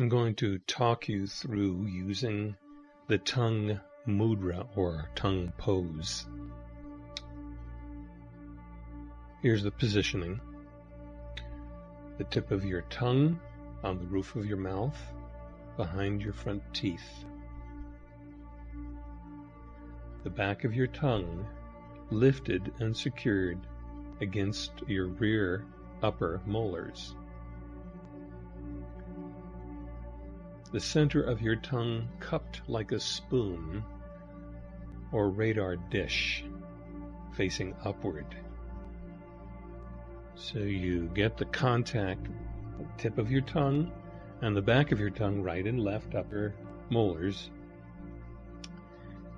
I'm going to talk you through using the tongue mudra or tongue pose. Here's the positioning. The tip of your tongue on the roof of your mouth, behind your front teeth. The back of your tongue lifted and secured against your rear upper molars. The center of your tongue cupped like a spoon or radar dish facing upward. So you get the contact tip of your tongue and the back of your tongue, right and left upper molars.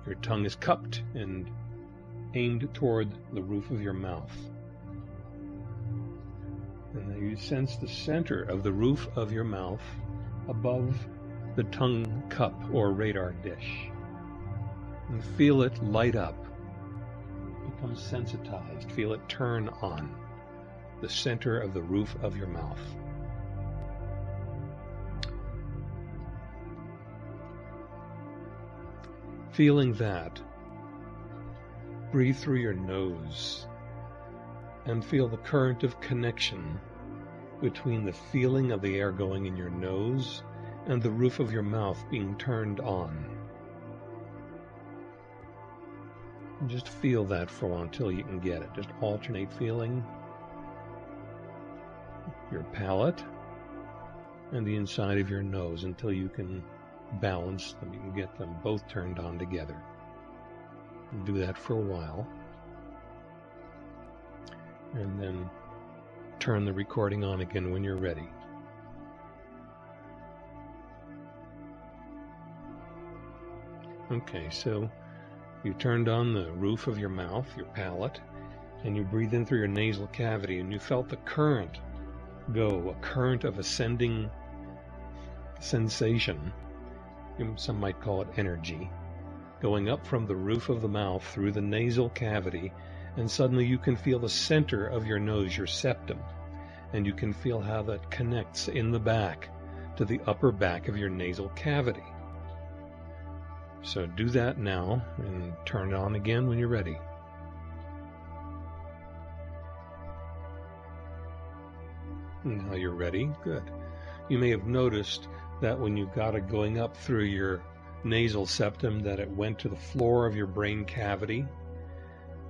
Your tongue is cupped and aimed toward the roof of your mouth. And you sense the center of the roof of your mouth above the tongue cup or radar dish and feel it light up, become sensitized, feel it turn on the center of the roof of your mouth. Feeling that, breathe through your nose and feel the current of connection between the feeling of the air going in your nose and the roof of your mouth being turned on. Just feel that for a while until you can get it. Just alternate feeling your palate and the inside of your nose until you can balance them. You can get them both turned on together. Do that for a while. And then turn the recording on again when you're ready. Okay, so you turned on the roof of your mouth, your palate, and you breathe in through your nasal cavity, and you felt the current go, a current of ascending sensation. Some might call it energy, going up from the roof of the mouth through the nasal cavity, and suddenly you can feel the center of your nose, your septum, and you can feel how that connects in the back to the upper back of your nasal cavity. So do that now and turn it on again when you're ready. Now you're ready. Good. You may have noticed that when you got it going up through your nasal septum that it went to the floor of your brain cavity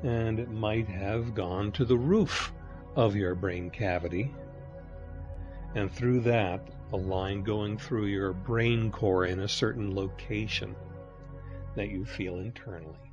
and it might have gone to the roof of your brain cavity and through that a line going through your brain core in a certain location that you feel internally.